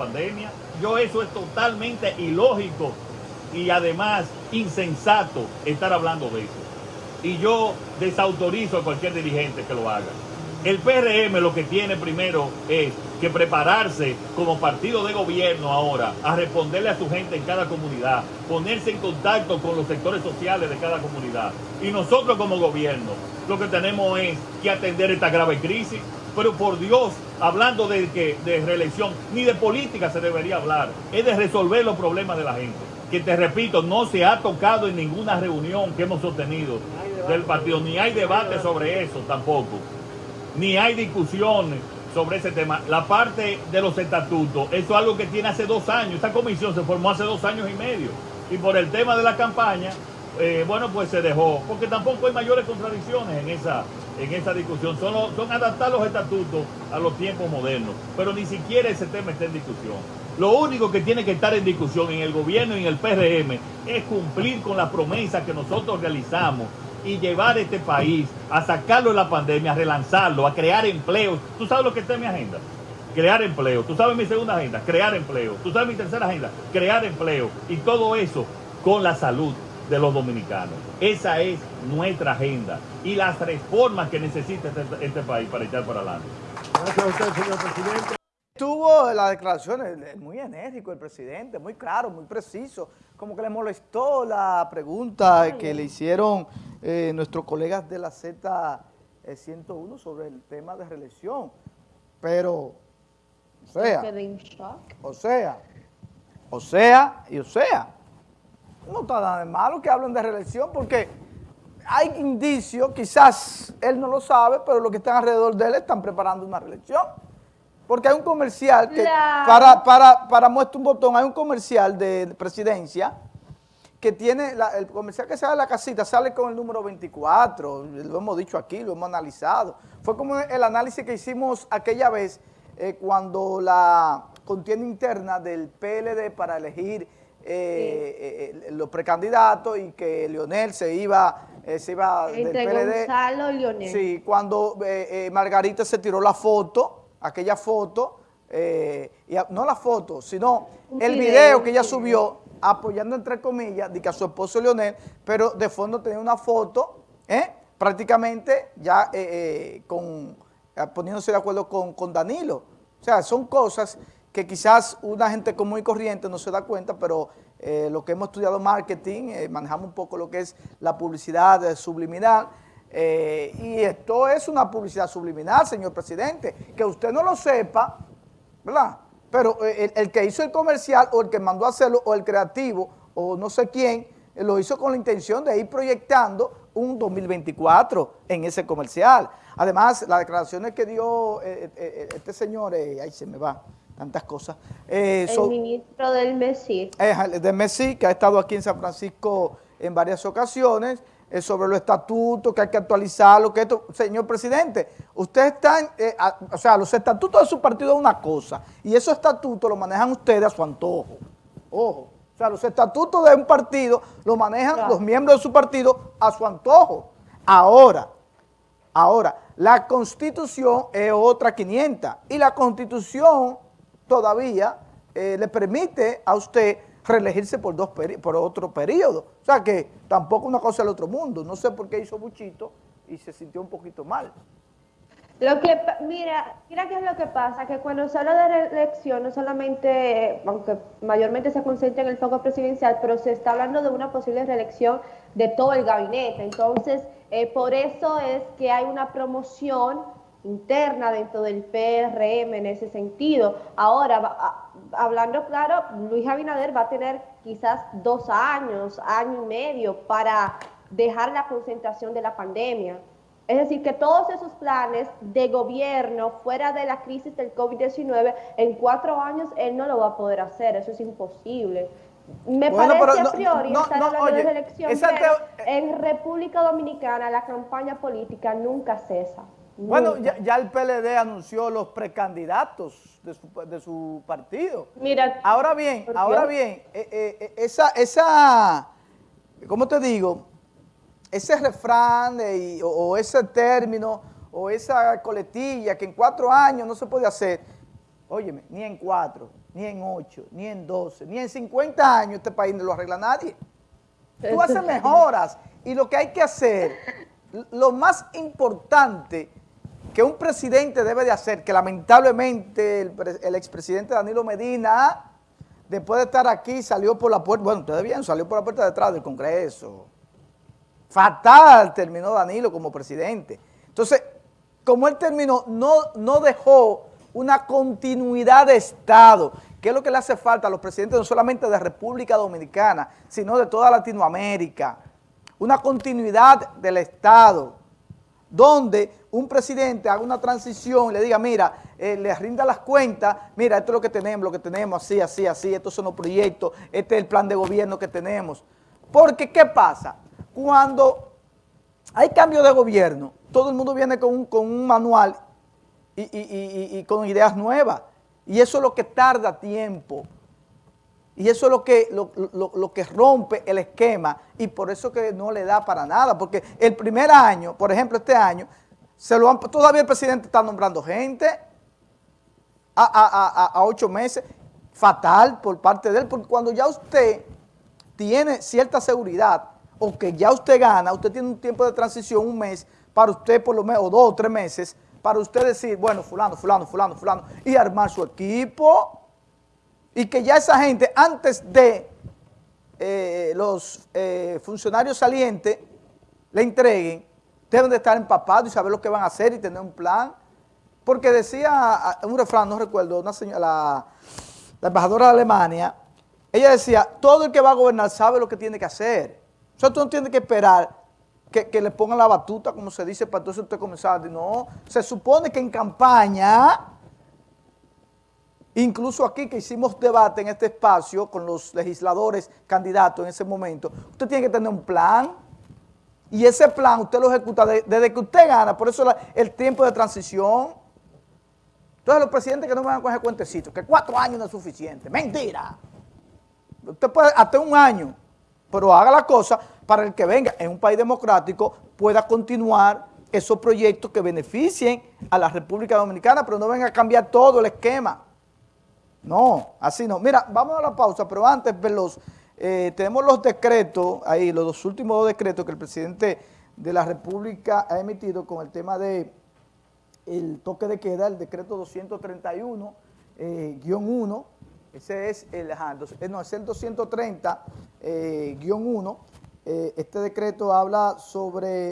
pandemia. Yo eso es totalmente ilógico y además insensato estar hablando de eso. Y yo desautorizo a cualquier dirigente que lo haga. El PRM lo que tiene primero es que prepararse como partido de gobierno ahora a responderle a su gente en cada comunidad, ponerse en contacto con los sectores sociales de cada comunidad. Y nosotros como gobierno lo que tenemos es que atender esta grave crisis. Pero por Dios, hablando de, que, de reelección, ni de política se debería hablar, es de resolver los problemas de la gente. Que te repito, no se ha tocado en ninguna reunión que hemos sostenido del partido, ni hay debate sobre eso tampoco ni hay discusiones sobre ese tema. La parte de los estatutos, eso es algo que tiene hace dos años. Esta comisión se formó hace dos años y medio. Y por el tema de la campaña, eh, bueno, pues se dejó. Porque tampoco hay mayores contradicciones en esa, en esa discusión. Son, son adaptar los estatutos a los tiempos modernos. Pero ni siquiera ese tema está en discusión. Lo único que tiene que estar en discusión en el gobierno y en el PRM es cumplir con la promesa que nosotros realizamos y llevar este país a sacarlo de la pandemia, a relanzarlo, a crear empleo. ¿Tú sabes lo que está en mi agenda? Crear empleo. ¿Tú sabes mi segunda agenda? Crear empleo. ¿Tú sabes mi tercera agenda? Crear empleo. Y todo eso con la salud de los dominicanos. Esa es nuestra agenda y las reformas que necesita este, este país para echar para adelante. Gracias a usted, señor presidente. Tuvo las declaraciones muy enérgico el presidente, muy claro, muy preciso, como que le molestó la pregunta que le hicieron eh, nuestros colegas de la Z101 sobre el tema de reelección, pero, o sea, o sea, o sea, y o sea, no está nada de malo que hablen de reelección porque hay indicios, quizás él no lo sabe, pero los que están alrededor de él están preparando una reelección. Porque hay un comercial que, para, para, para muestra un botón, hay un comercial de presidencia que tiene, el comercial que sale de la casita sale con el número 24, lo hemos dicho aquí, lo hemos analizado. Fue como el análisis que hicimos aquella vez eh, cuando la contienda interna del PLD para elegir eh, eh, los precandidatos y que Leonel se iba, se iba del PLD. Gonzalo y Leonel. Sí, cuando Margarita se tiró la foto, aquella foto, eh, y no la foto, sino el video, que ella subió apoyando entre comillas de que a su esposo Leonel, pero de fondo tenía una foto, ¿eh? prácticamente ya eh, con, poniéndose de acuerdo con, con, Danilo. O sea, son cosas que quizás una gente común y corriente no se da cuenta, pero lo que hemos estudiado marketing, manejamos un poco lo que es la publicidad subliminal, eh, y esto es una publicidad subliminal, señor presidente, que usted no lo sepa, ¿verdad? Pero eh, el, que hizo el comercial o el que mandó a hacerlo o el creativo o no sé quién, eh, lo hizo con la intención de ir proyectando un 2024 en ese comercial. Además, las declaraciones que dio este señor, ahí se me va, tantas cosas. el ministro del MESI. del MESI, que ha estado aquí en San Francisco en varias ocasiones, sobre los estatutos, que hay que actualizarlo, que esto, señor presidente, usted está, eh, o sea, los estatutos de su partido es una cosa, y esos estatutos los manejan ustedes a su antojo, ojo, o sea, los estatutos de un partido los manejan los miembros de su partido a su antojo. Ahora, ahora, la Constitución es otra 500, y la Constitución todavía eh, le permite a usted reelegirse por, dos por otro periodo. O sea que tampoco una cosa del otro mundo. No sé por qué hizo Buchito y se sintió un poquito mal. Lo que, mira, mira qué es lo que pasa, que cuando se habla de reelección, no solamente, aunque mayormente se concentra en el foco presidencial, pero se está hablando de una posible reelección de todo el gabinete. Entonces, eh, por eso es que hay una promoción interna dentro del PRM en ese sentido. Ahora, hablando claro, Luis Abinader va a tener quizás dos años, año y medio para dejar la concentración de la pandemia. Es decir, que todos esos planes de gobierno fuera de la crisis del COVID-19, en cuatro años él no lo va a poder hacer, eso es imposible. Me parece a priori estar hablando de elección, pero en República Dominicana la campaña política nunca cesa. Bueno, ya, el PLD anunció los precandidatos de su, de su partido. Mira. Ahora bien, ahora bien, eh, eh, eh, esa, esa, ¿cómo te digo? Ese refrán o, ese término o esa coletilla que en cuatro años no se puede hacer, óyeme, ni en cuatro, ni en ocho, ni en doce, ni en 50 años este país no lo arregla nadie. Tú haces mejoras y lo que hay que hacer, lo más importante que un presidente debe de hacer, que lamentablemente el, pre- el expresidente Danilo Medina, después de estar aquí, salió por la puerta, bueno, ustedes bien, salió por la puerta de atrás del Congreso. Fatal terminó Danilo como presidente. Entonces, como él terminó, no, no dejó una continuidad de Estado, que es lo que le hace falta a los presidentes no solamente de República Dominicana, sino de toda Latinoamérica. Una continuidad del Estado, donde un presidente haga una transición y le diga, mira, eh, le rinda las cuentas, mira, esto es lo que tenemos, lo que tenemos, así, así, así, estos son los proyectos, este es el plan de gobierno que tenemos. Porque, ¿qué pasa? Cuando hay cambio de gobierno, todo el mundo viene con un, con un manual y, y- y- y- y con ideas nuevas. Y eso es lo que tarda tiempo. Y eso es lo que, lo, lo- lo que rompe el esquema y por eso que no le da para nada. Porque el primer año, por ejemplo este año, se lo todavía el presidente está nombrando gente a, a- a- a ocho meses. Fatal por parte de él, porque cuando ya usted tiene cierta seguridad o que ya usted gana, usted tiene un tiempo de transición, un mes, para usted por lo menos, o dos o tres meses, para usted decir, bueno, fulano, fulano, fulano, fulano, y armar su equipo, y que ya esa gente, antes de eh, los eh, funcionarios salientes le entreguen, deben de estar empapados y saber lo que van a hacer y tener un plan. Porque decía un refrán, no recuerdo, una señora, la, embajadora de Alemania, ella decía, todo el que va a gobernar sabe lo que tiene que hacer. O sea, tú no tienes que esperar que, que le pongan la batuta, como se dice, para entonces usted comenzar. No, se supone que en campaña, incluso aquí que hicimos debate en este espacio con los legisladores candidatos en ese momento, usted tiene que tener un plan y ese plan usted lo ejecuta de- desde que usted gana, por eso el tiempo de transición. Entonces los presidentes que no van a coger cuentecitos, que cuatro años no es suficiente, mentira. Usted puede hasta un año, pero haga la cosa para el que venga en un país democrático pueda continuar esos proyectos que beneficien a la República Dominicana, pero no venga a cambiar todo el esquema. No, así no. Mira, vamos a la pausa, pero antes, Veloz, eh, tenemos los decretos, ahí, los dos últimos dos decretos que el presidente de la República ha emitido con el tema de el toque de queda, el decreto 231, eh, guion 1, ese es el, ajá, eh, no, es el 230, eh, guion 1, eh, este decreto habla sobre